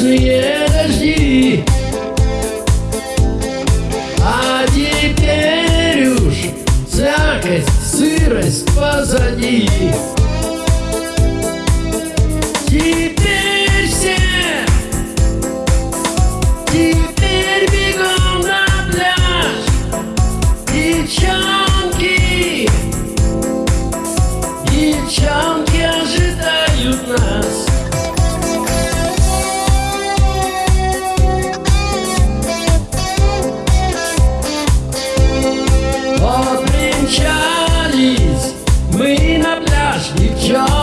Бесконечные дожди. А теперь уж слякость, сырость позади. Теперь все Теперь бегом на пляж. Девчонки Девчонки ожидают нас мы на пляж, девчонок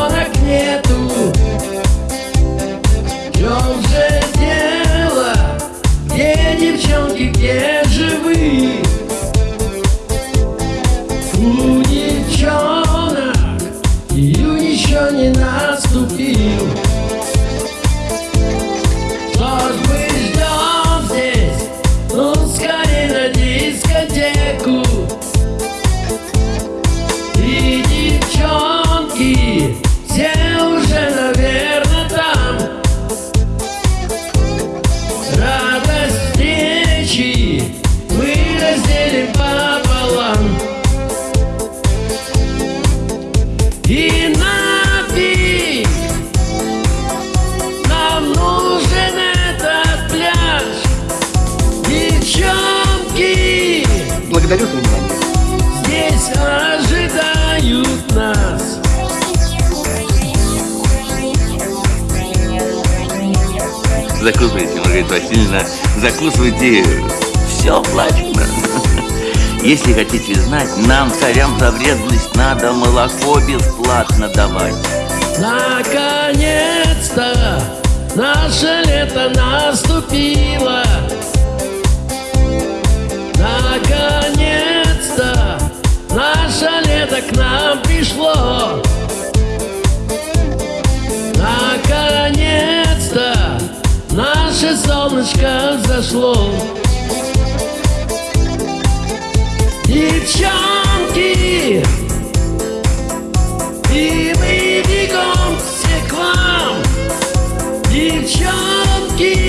Благодарю за внимание. здесь ожидают нас Закусывайте, Маргарита Васильевна, закусывайте. Все оплачено. Если хотите знать, нам, царям, за вредность надо молоко бесплатно давать. Наконец-то наше лето наступило пришло. Наконец-то наше солнышко взошло Девчонки, и мы бегом все к вам. Девчонки